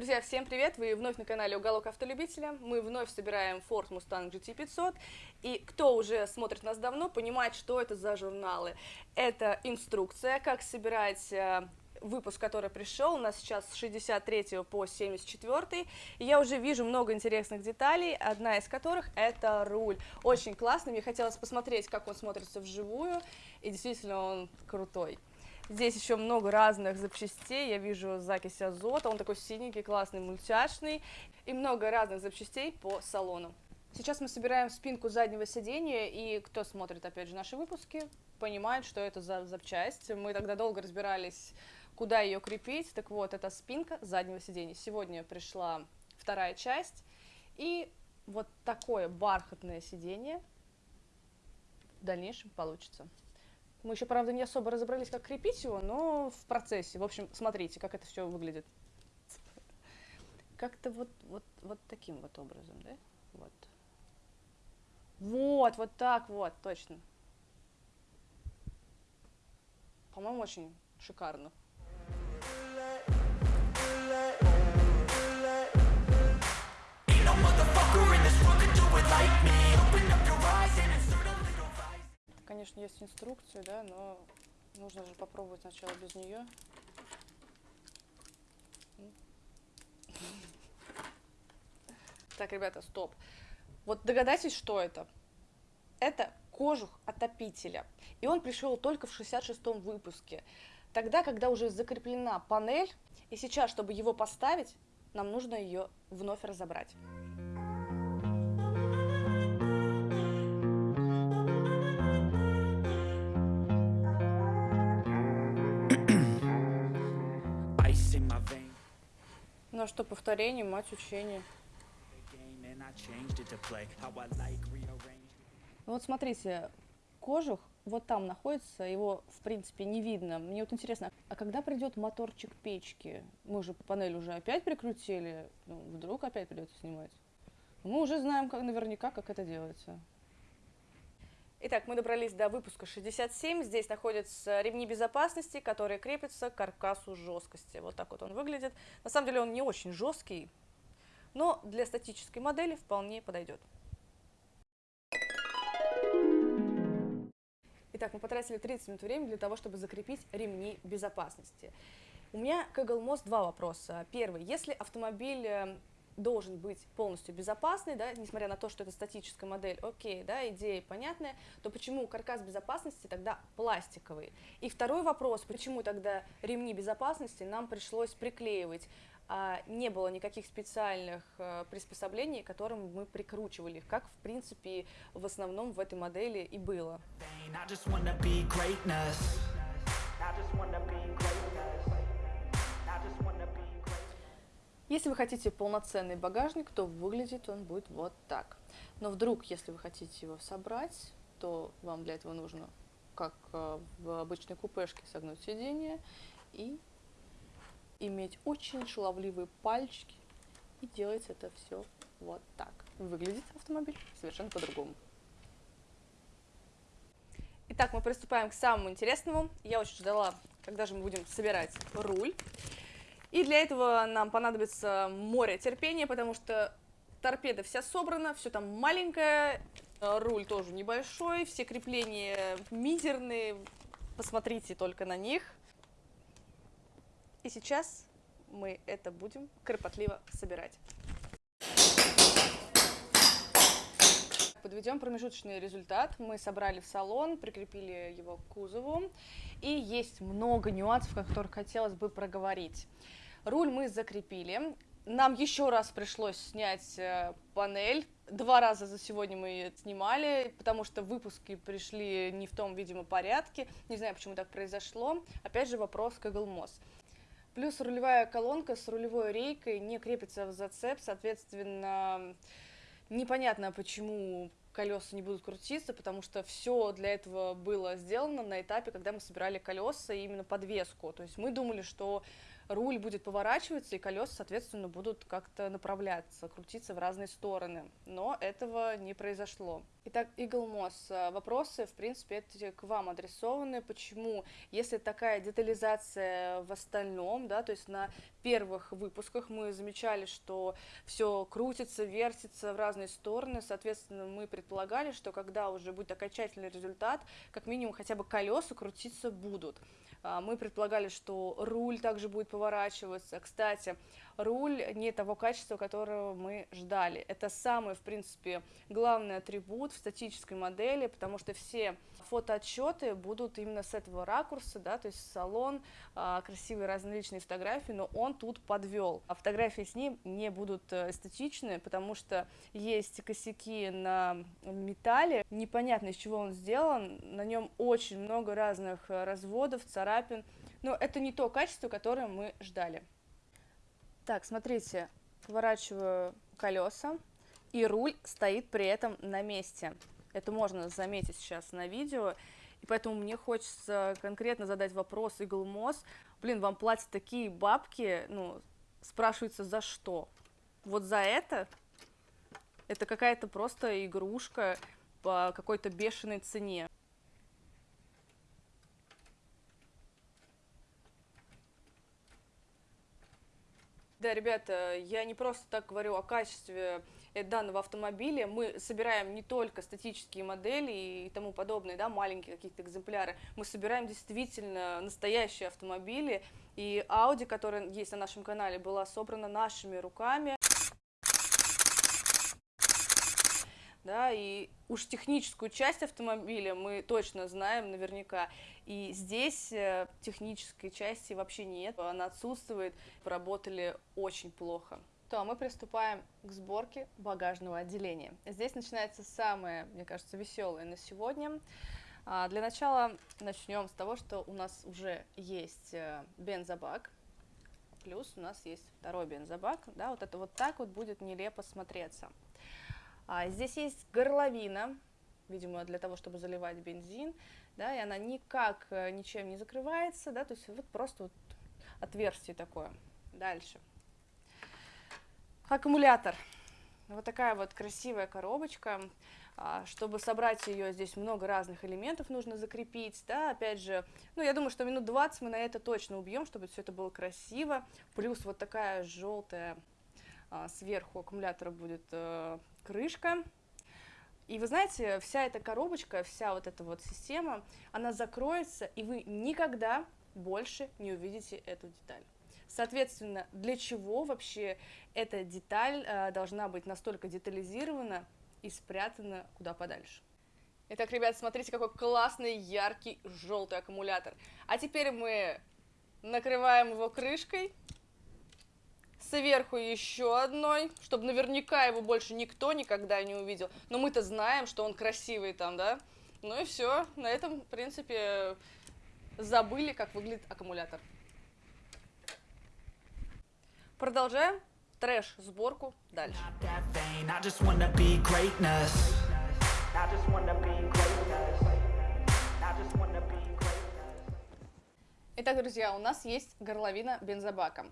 Друзья, всем привет! Вы вновь на канале Уголок Автолюбителя. Мы вновь собираем Ford Mustang GT500. И кто уже смотрит нас давно, понимает, что это за журналы. Это инструкция, как собирать э, выпуск, который пришел, у нас сейчас с 63 по 74, и я уже вижу много интересных деталей, одна из которых это руль. Очень классный, мне хотелось посмотреть, как он смотрится вживую, и действительно он крутой. Здесь еще много разных запчастей, я вижу закись азота, он такой синенький, классный, мультяшный, и много разных запчастей по салону. Сейчас мы собираем спинку заднего сидения, и кто смотрит, опять же, наши выпуски, понимает, что это за запчасть. Мы тогда долго разбирались, куда ее крепить. Так вот, это спинка заднего сидения. Сегодня пришла вторая часть, и вот такое бархатное сиденье в дальнейшем получится. Мы еще, правда, не особо разобрались, как крепить его, но в процессе. В общем, смотрите, как это все выглядит. Как-то вот, вот, вот таким вот образом, да? Вот. Вот, вот так вот, точно. По-моему, очень шикарно. Конечно, есть инструкция, да, но нужно же попробовать сначала без нее. Так, ребята, стоп. Вот догадайтесь, что это? Это кожух отопителя. И он пришел только в 66-м выпуске. Тогда, когда уже закреплена панель, и сейчас, чтобы его поставить, нам нужно ее вновь разобрать. Ну что, повторение, мать учения. Ну вот смотрите, кожух вот там находится, его в принципе не видно. Мне вот интересно, а когда придет моторчик печки? Мы же панель уже опять прикрутили, ну, вдруг опять придется снимать. Мы уже знаем как, наверняка, как это делается. Итак, мы добрались до выпуска 67. Здесь находятся ремни безопасности, которые крепятся к каркасу жесткости. Вот так вот он выглядит. На самом деле он не очень жесткий, но для статической модели вполне подойдет. Итак, мы потратили 30 минут времени для того, чтобы закрепить ремни безопасности. У меня к Most два вопроса. Первый. Если автомобиль э, должен быть полностью безопасный, да, несмотря на то, что это статическая модель, окей, да, идея понятная, то почему каркас безопасности тогда пластиковый? И второй вопрос, почему тогда ремни безопасности нам пришлось приклеивать? а не было никаких специальных э, приспособлений, которым мы прикручивали их, как, в принципе, в основном в этой модели и было. I just wanna be greatness. I just wanna be greatness. Если вы хотите полноценный багажник, то выглядит он будет вот так. Но вдруг, если вы хотите его собрать, то вам для этого нужно, как э, в обычной купешке, согнуть сиденье и иметь очень шаловливые пальчики и делать это все вот так. Выглядит автомобиль совершенно по-другому. Итак, мы приступаем к самому интересному. Я очень ждала, когда же мы будем собирать руль. И для этого нам понадобится море терпения, потому что торпеда вся собрана, все там маленькое, э, руль тоже небольшой, все крепления мизерные, посмотрите только на них. И сейчас мы это будем кропотливо собирать. Подведем промежуточный результат. Мы собрали в салон, прикрепили его к кузову. И есть много нюансов, о которых хотелось бы проговорить. Руль мы закрепили. Нам еще раз пришлось снять э, панель. Два раза за сегодня мы ее снимали, потому что выпуски пришли не в том, видимо, порядке. Не знаю, почему так произошло. Опять же, вопрос Google Moss. Плюс рулевая колонка с рулевой рейкой не крепится в зацеп, соответственно, непонятно, почему колеса не будут крутиться, потому что все для этого было сделано на этапе, когда мы собирали колеса и именно подвеску. То есть мы думали, что руль будет поворачиваться, и колеса, соответственно, будут как-то направляться, крутиться в разные стороны. Но этого не произошло. Итак, Moss, э, вопросы, в принципе, эти к вам адресованы. Почему, если такая детализация в остальном, да, то есть на первых выпусках мы замечали, что все крутится, вертится в разные стороны, соответственно, мы предполагали, что когда уже будет окончательный результат, как минимум хотя бы колеса крутиться будут. А, мы предполагали, что руль также будет поворачиваться. Кстати, руль не того качества, которого мы ждали. Это самый, в принципе, главный атрибут в статической модели, потому что все фотоотчеты будут именно с этого ракурса, да, то есть салон, а, красивые различные фотографии, но он тут подвел. А фотографии с ним не будут э, эстетичны, потому что есть косяки на металле, непонятно из чего он сделан, на нем очень много разных э, разводов, царапин, но это не то качество, которое мы ждали. Так, смотрите, поворачиваю колеса, и руль стоит при этом на месте. Это можно заметить сейчас на видео. И поэтому мне хочется конкретно задать вопрос Игл Мосс. Блин, вам платят такие бабки, ну, спрашивается, за что? Вот за это? Это какая-то просто игрушка по какой-то бешеной цене. Да, ребята, я не просто так говорю о качестве э, данного автомобиля. Мы собираем не только статические модели и тому подобное, да, маленькие какие-то экземпляры. Мы собираем действительно настоящие автомобили. И Audi, которая есть на нашем канале, была собрана нашими руками. Да, и уж техническую часть автомобиля мы точно знаем наверняка, и здесь э, технической части вообще нет, она отсутствует, поработали очень плохо. То, а мы приступаем к сборке багажного отделения. Здесь начинается самое, мне кажется, веселое на сегодня. А, для начала начнем с того, что у нас уже есть э, бензобак, плюс у нас есть второй бензобак, да, вот это вот так вот будет нелепо смотреться. А здесь есть горловина, видимо, для того, чтобы заливать бензин, да, и она никак э, ничем не закрывается, да, то есть вот просто вот отверстие такое. Дальше. Аккумулятор. Вот такая вот красивая коробочка. А, чтобы собрать ее, здесь много разных элементов нужно закрепить, да, опять же, ну, я думаю, что минут 20 мы на это точно убьем, чтобы все это было красиво, плюс вот такая желтая сверху аккумулятора будет э, крышка. И вы знаете, вся эта коробочка, вся вот эта вот система, она закроется, и вы никогда больше не увидите эту деталь. Соответственно, для чего вообще эта деталь э, должна быть настолько детализирована и спрятана куда подальше? Итак, ребят, смотрите, какой классный, яркий, желтый аккумулятор. А теперь мы накрываем его крышкой сверху еще одной, чтобы наверняка его больше никто никогда не увидел. Но мы-то знаем, что он красивый там, да? Ну и все, на этом, в принципе, забыли, как выглядит аккумулятор. Продолжаем трэш-сборку дальше. Итак, друзья, у нас есть горловина бензобака.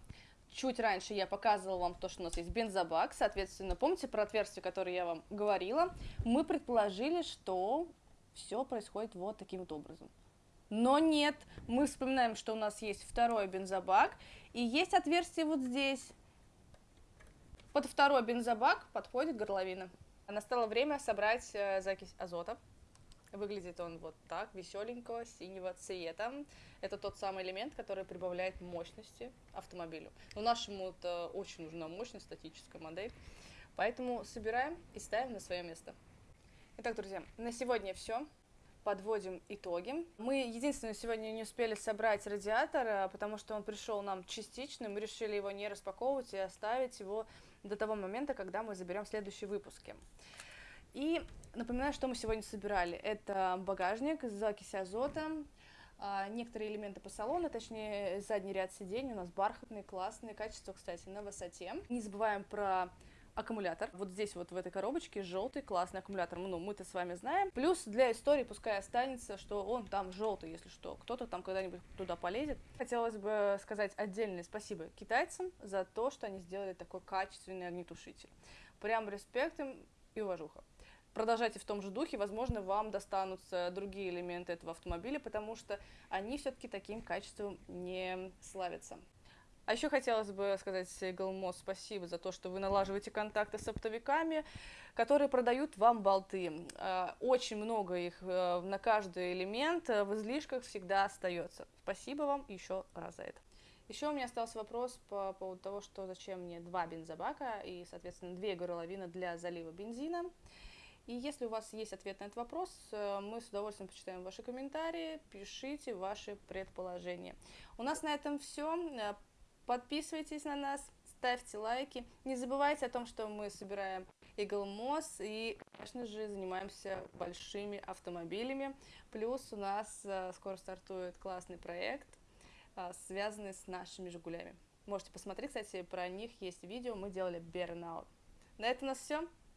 Чуть раньше я показывала вам то, что у нас есть бензобак, соответственно, помните про отверстие, которое я вам говорила? Мы предположили, что все происходит вот таким вот образом. Но нет, мы вспоминаем, что у нас есть второй бензобак, и есть отверстие вот здесь. Под второй бензобак подходит горловина. Настало время собрать э, закись азота. Выглядит он вот так, веселенького, синего цвета. Это тот самый элемент, который прибавляет мощности автомобилю. Но нашему это очень нужна мощность, статическая модель. Поэтому собираем и ставим на свое место. Итак, друзья, на сегодня все. Подводим итоги. Мы единственное сегодня не успели собрать радиатор, а, потому что он пришел нам частично. Мы решили его не распаковывать и оставить его до того момента, когда мы заберем следующие выпуски. И напоминаю, что мы сегодня собирали. Это багажник с закись азота, а, некоторые элементы по салону, точнее задний ряд сидений у нас бархатный, классный, качество, кстати, на высоте. Не забываем про аккумулятор. Вот здесь вот в этой коробочке желтый классный аккумулятор. Ну, мы-то с вами знаем. Плюс для истории пускай останется, что он там желтый, если что. Кто-то там когда-нибудь туда полезет. Хотелось бы сказать отдельное спасибо китайцам за то, что они сделали такой качественный огнетушитель. Прям респект им и уважуха. Продолжайте в том же духе, возможно, вам достанутся другие элементы этого автомобиля, потому что они все-таки таким качеством не славятся. А еще хотелось бы сказать Галмос спасибо за то, что вы налаживаете контакты с оптовиками, которые продают вам болты. Э, очень много их э, на каждый элемент э, в излишках всегда остается. Спасибо вам еще раз за это. Еще у меня остался вопрос по поводу того, что зачем мне два бензобака и, соответственно, две горловины для залива бензина. И если у вас есть ответ на этот вопрос, мы с удовольствием почитаем ваши комментарии, пишите ваши предположения. У нас на этом все. Подписывайтесь на нас, ставьте лайки. Не забывайте о том, что мы собираем Eagle Moss и, конечно же, занимаемся большими автомобилями. Плюс у нас а, скоро стартует классный проект, связанный с нашими «Жигулями». Можете посмотреть, кстати, про них есть видео, мы делали Burnout. На этом у нас все.